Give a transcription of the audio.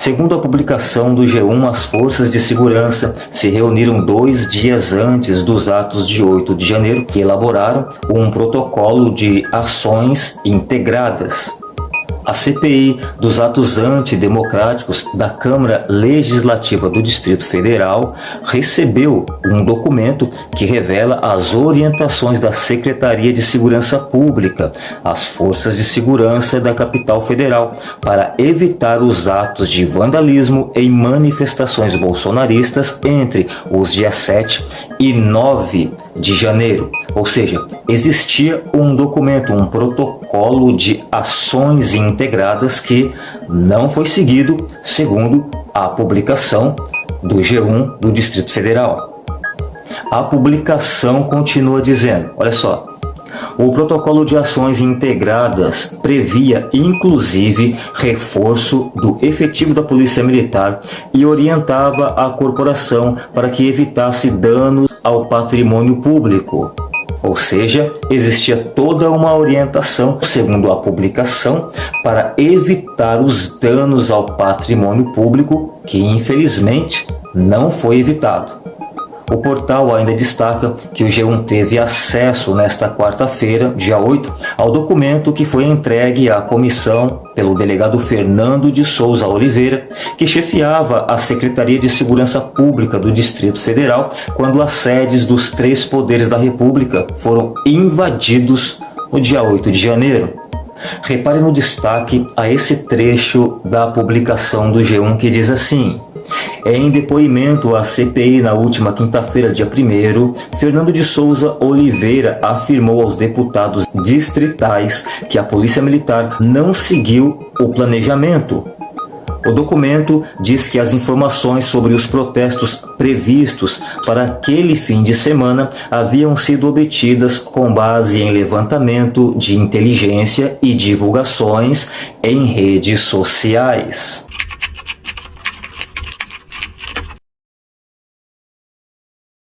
Segundo a publicação do G1, as forças de segurança se reuniram dois dias antes dos atos de 8 de janeiro e elaboraram um protocolo de ações integradas a CPI dos atos antidemocráticos da Câmara Legislativa do Distrito Federal recebeu um documento que revela as orientações da Secretaria de Segurança Pública às forças de segurança da capital federal para evitar os atos de vandalismo em manifestações bolsonaristas entre os dias 7 e 9 de janeiro. Ou seja, existia um documento, um protocolo de ações integradas que não foi seguido segundo a publicação do G1 do Distrito Federal. A publicação continua dizendo, olha só, o protocolo de ações integradas previa, inclusive, reforço do efetivo da Polícia Militar e orientava a corporação para que evitasse danos ao patrimônio público. Ou seja, existia toda uma orientação, segundo a publicação, para evitar os danos ao patrimônio público, que infelizmente não foi evitado. O portal ainda destaca que o G1 teve acesso nesta quarta-feira, dia 8, ao documento que foi entregue à comissão pelo delegado Fernando de Souza Oliveira, que chefiava a Secretaria de Segurança Pública do Distrito Federal quando as sedes dos três poderes da República foram invadidos no dia 8 de janeiro. Repare no destaque a esse trecho da publicação do G1 que diz assim em depoimento à CPI na última quinta-feira, dia 1 Fernando de Souza Oliveira afirmou aos deputados distritais que a Polícia Militar não seguiu o planejamento. O documento diz que as informações sobre os protestos previstos para aquele fim de semana haviam sido obtidas com base em levantamento de inteligência e divulgações em redes sociais.